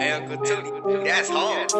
Uncle tootie. That's hard.